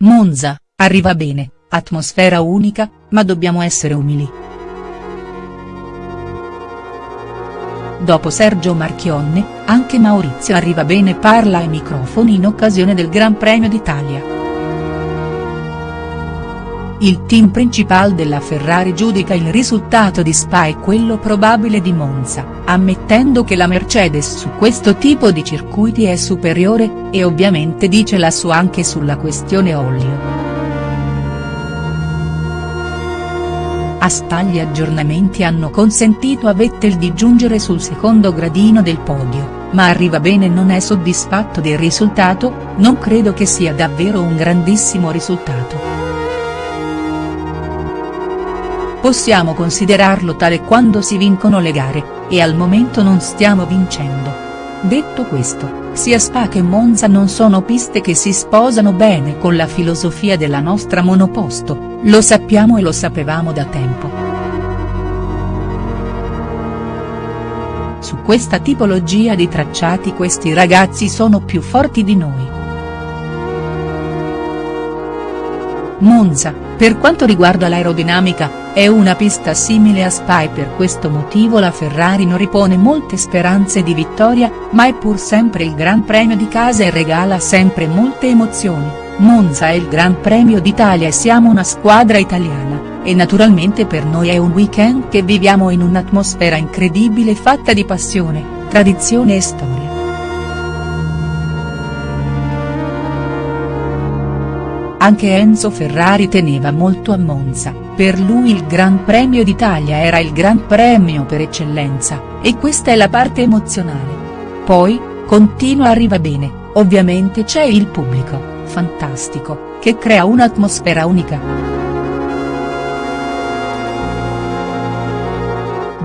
Monza, arriva bene, atmosfera unica, ma dobbiamo essere umili. Dopo Sergio Marchionne, anche Maurizio Arrivabene parla ai microfoni in occasione del Gran Premio d'Italia. Il team principal della Ferrari giudica il risultato di Spa e quello probabile di Monza, ammettendo che la Mercedes su questo tipo di circuiti è superiore, e ovviamente dice la sua anche sulla questione olio. A Spa gli aggiornamenti hanno consentito a Vettel di giungere sul secondo gradino del podio, ma Arrivabene non è soddisfatto del risultato, non credo che sia davvero un grandissimo risultato. Possiamo considerarlo tale quando si vincono le gare, e al momento non stiamo vincendo. Detto questo, sia Spa che Monza non sono piste che si sposano bene con la filosofia della nostra monoposto, lo sappiamo e lo sapevamo da tempo. Su questa tipologia di tracciati questi ragazzi sono più forti di noi. Monza, per quanto riguarda l'aerodinamica, è una pista simile a Spa e per questo motivo la Ferrari non ripone molte speranze di vittoria, ma è pur sempre il Gran Premio di casa e regala sempre molte emozioni, Monza è il Gran Premio d'Italia e siamo una squadra italiana, e naturalmente per noi è un weekend che viviamo in un'atmosfera incredibile fatta di passione, tradizione e storia. Anche Enzo Ferrari teneva molto a Monza, per lui il Gran Premio d'Italia era il Gran Premio per eccellenza, e questa è la parte emozionale. Poi, continua arriva bene, ovviamente c'è il pubblico, fantastico, che crea un'atmosfera unica.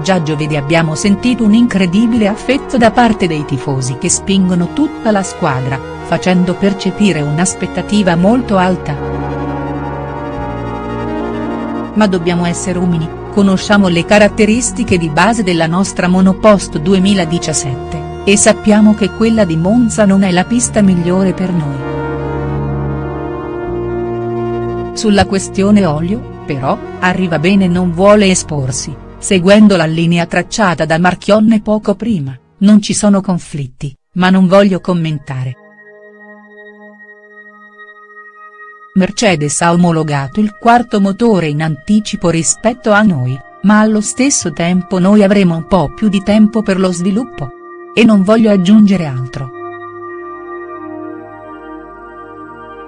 Già giovedì abbiamo sentito un incredibile affetto da parte dei tifosi che spingono tutta la squadra, facendo percepire un'aspettativa molto alta. Ma dobbiamo essere umili, conosciamo le caratteristiche di base della nostra monopost 2017, e sappiamo che quella di Monza non è la pista migliore per noi. Sulla questione olio, però, arriva bene non vuole esporsi, seguendo la linea tracciata da Marchionne poco prima, non ci sono conflitti, ma non voglio commentare. Mercedes ha omologato il quarto motore in anticipo rispetto a noi, ma allo stesso tempo noi avremo un po' più di tempo per lo sviluppo. E non voglio aggiungere altro.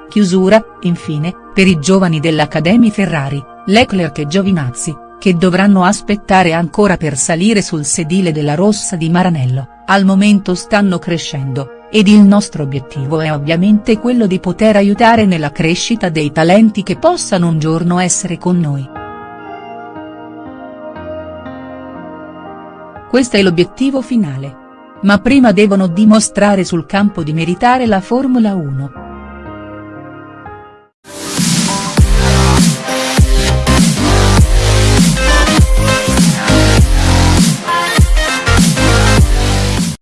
Chiusura, infine, per i giovani dell'Academy Ferrari, Leclerc e Giovinazzi, che dovranno aspettare ancora per salire sul sedile della rossa di Maranello, al momento stanno crescendo, ed il nostro obiettivo è ovviamente quello di poter aiutare nella crescita dei talenti che possano un giorno essere con noi. Questo è l'obiettivo finale. Ma prima devono dimostrare sul campo di meritare la Formula 1.